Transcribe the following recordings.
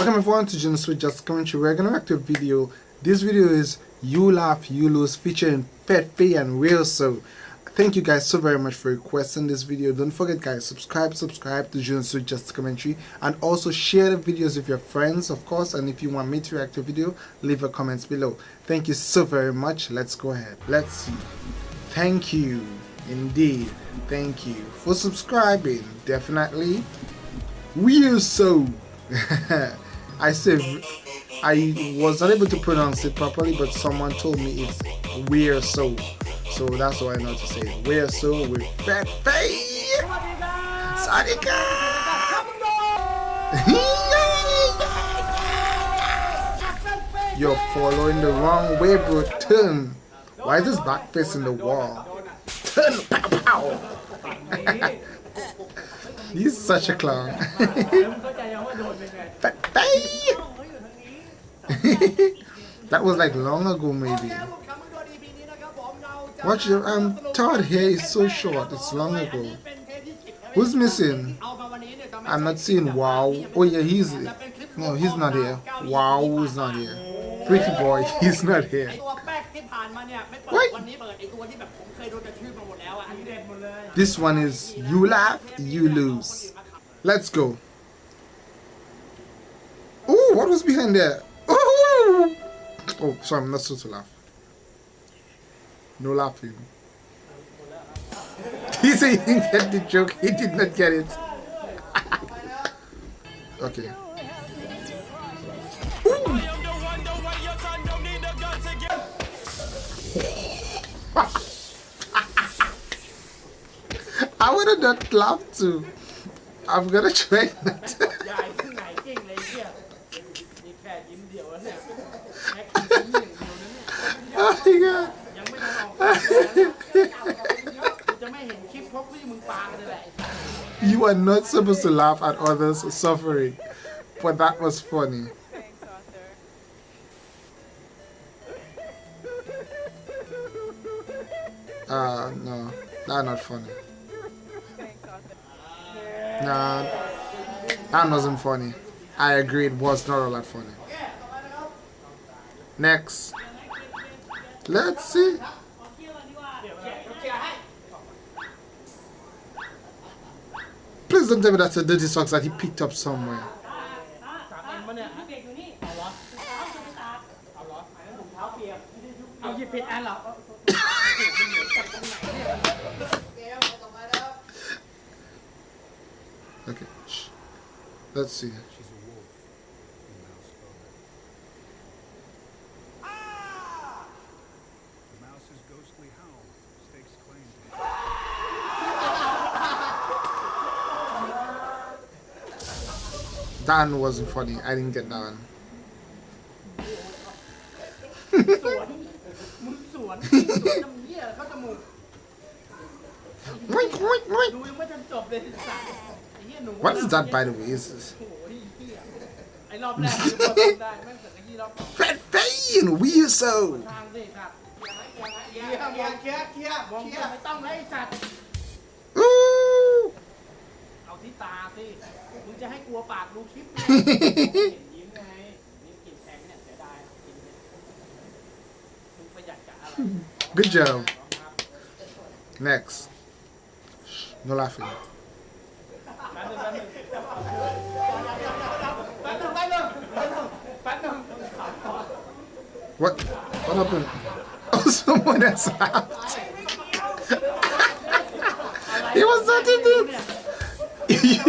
Welcome everyone to June Sweet Just Commentary. We're gonna react to a video. This video is You Laugh, You Lose featuring Faye and Real So. Thank you guys so very much for requesting this video. Don't forget guys, subscribe, subscribe to June Sweet Just Commentary and also share the videos with your friends of course and if you want me to react to a video, leave a comments below. Thank you so very much. Let's go ahead. Let's see. Thank you. Indeed. Thank you for subscribing. Definitely. We're So. I said I was not able to pronounce it properly, but someone told me it's we're so. So that's why I know to say. Weird so with Fat. Sadika. You're following the wrong way, bro. Turn. Why is this back facing the wall? Turn. Pow pow. He's such a clown. that was like long ago maybe. Watch your um Todd hair is so short, it's long ago. Who's missing? I'm not seeing wow. Oh yeah, he's no, he's not here. Wow is not here. Pretty boy, he's not here. What? This one is you laugh, you lose. Let's go. What was behind there? Oh, oh sorry, I'm not supposed to laugh. No laughing. He said he didn't get the joke. He did not get it. okay. I would have not laughed too. I'm gonna try not you are not supposed to laugh at others suffering, but that was funny. Uh, no, that's not funny. Nah, that wasn't funny. I agree, it was not all that funny. Next. Let's see. Please don't tell me that's a dirty socks that he picked up somewhere. okay. Let's see. One wasn't funny. I didn't get that one. what is that by the way? Is this? Fat Fane! We! ที่ตาสิมึงจะให้กลัวปากดูคลิปเห็นยิ้มไงนี่กินแพงเนี่ยเสียดายกินมึงประหยัดกับอะไร Good job. Next. No laughing. What? What happened? Oh, someone has laughed. he was not in it. He's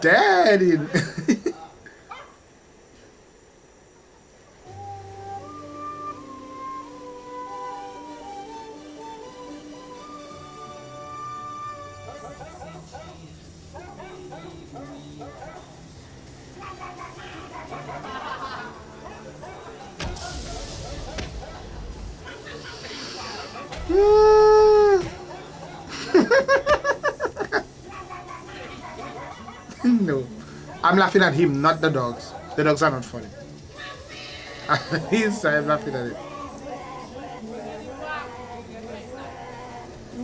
daddy. no. I'm laughing at him, not the dogs. The dogs are not funny. He's I'm laughing at it.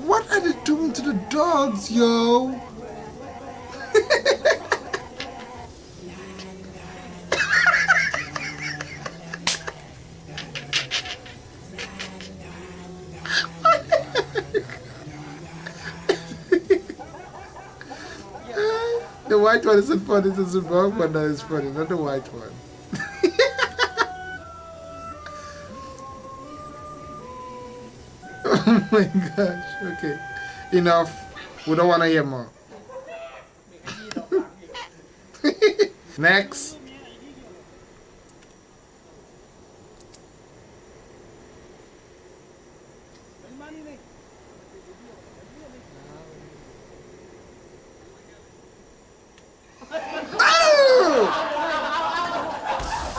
What are they doing to the dogs, yo? white one isn't funny, it's the brown one that is funny, not the white one. oh my gosh, okay. Enough. We don't want to hear more. Next.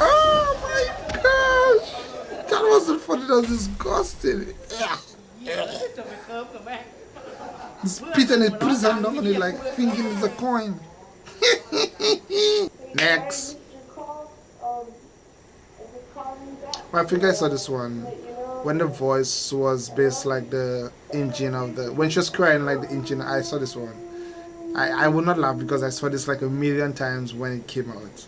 Oh my gosh! That wasn't funny, that was disgusting. Spit and it put his hand on it like thinking it's a coin. Next. I think I saw this one when the voice was based like the engine of the when she was crying like the engine. I saw this one. I I would not laugh because I saw this like a million times when it came out.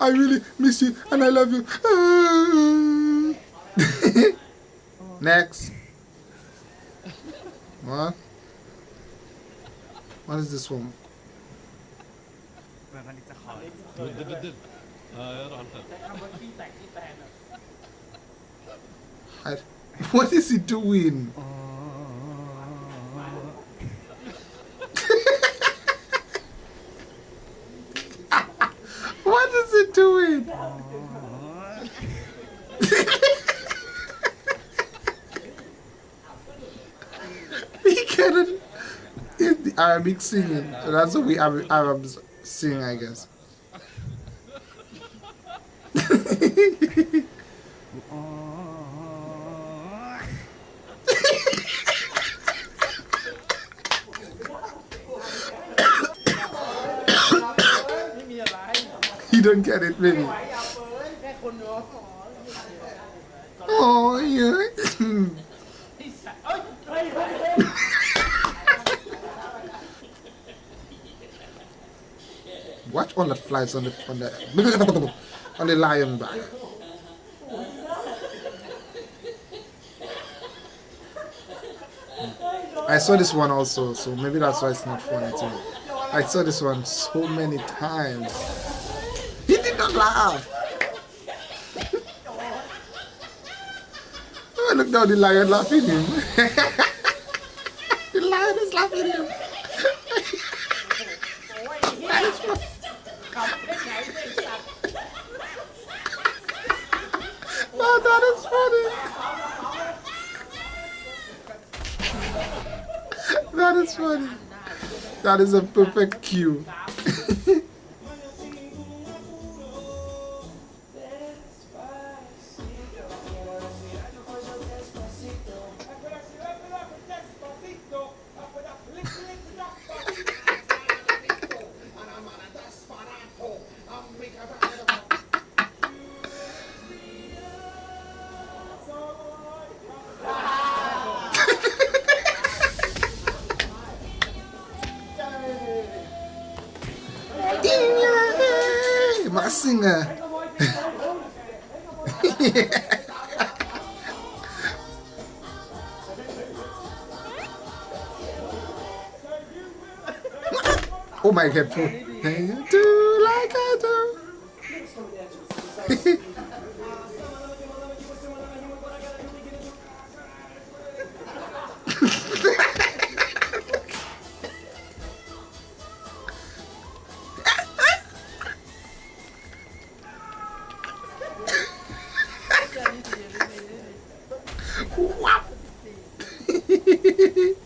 I really miss you and I love you. Next. What? What is this one? what is he doing? Oh. Arabic singing. That's what we Arab Arabs sing, I guess. you don't get it, baby. Oh, yeah. Watch all the flies on the on the on the lion back. I saw this one also, so maybe that's why it's not funny to me. I saw this one so many times. He did not laugh. oh, look down the lion laughing him. the lion is laughing him. That is funny. That is funny. That is a perfect cue. My singer. oh my god. Do like I do.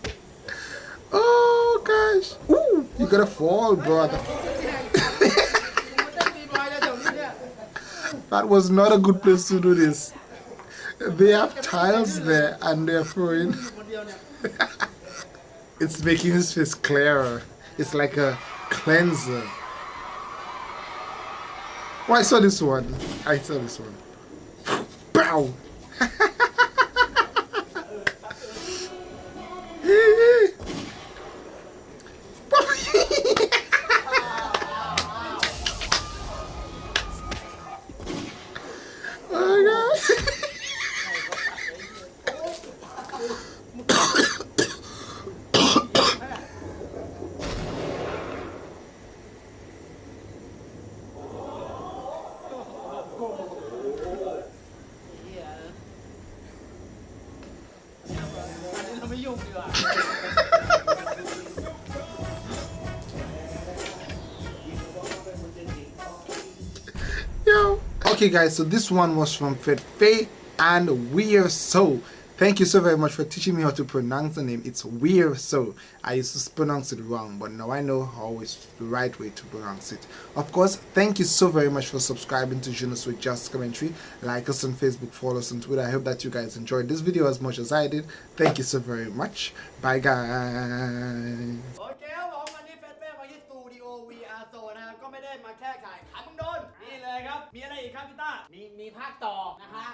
oh gosh. Ooh, you're gonna fall, brother. that was not a good place to do this. They have tiles there and they're throwing. it's making his face clearer. It's like a cleanser. Oh, I saw this one. I saw this one. Bow! Okay, guys, so this one was from Fred Faye and VRZO. Thank you so very much for teaching me how to pronounce the name. It's VRZO. I used to pronounce it wrong, but now I know how is the right way to pronounce it. Of course, thank you so very much for subscribing to Jonas with Just Commentary. Like us on Facebook, follow us on Twitter. I hope that you guys enjoyed this video as much as I did. Thank you so very much. Bye, guys. โอเคครับผมวันนี้เฟสเฟ่มาที่สตูดิโอ VR s o นะครับก็ไม่ได้มาแค่ขายขามึงโดนนี่เลยครับ มีอะไรอีกครับพี่ต้ามีมีภาคต่อนะฮะ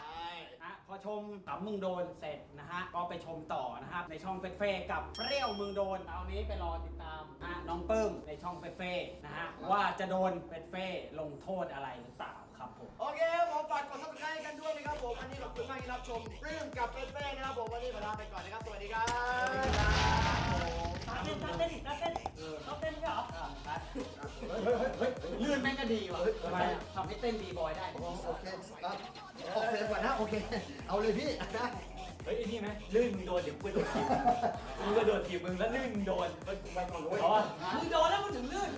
นะพอชมขำมึงโดนเสร็จนะฮะ ก็ไปชมต่อนะครับ ในช่องเฟสเฟ่กับเปรี้ยวมึงโดนเอานี้ไปรอติดตามนะน้องเปิ้มในช่องเฟสเฟ่นะฮะ ว่าจะโดนเฟสเฟ่ลงโทษอะไรหรือเปล่าครับผม โอเคครับผมฝากกด subscribe กันด้วยนะครับผมวันนี้ขอบคุณมากที่รับชมเรื่องกับเฟสเฟ่นะครับผมวันนี้ขอลาไปก่อนนะครับ สวัสดีครับ เต้นเต้นเต้นต้องเต้นใช่เหรอลื่นแม่งก็ดีว่ะทำไมอะทำให้เต้นดีบอยได้ โอเคอออกเสียงก่อนนะโอเค เอาเลยพี่นะเฮ้ยไอ้นี่ไหมลื่นมึงโดนเดี๋ยวกูโดนทีมมึงก็โดนทีมมึงแล้วลื่นมึงโดนมันมันของมึงโดนแล้วมึงถึงลื่น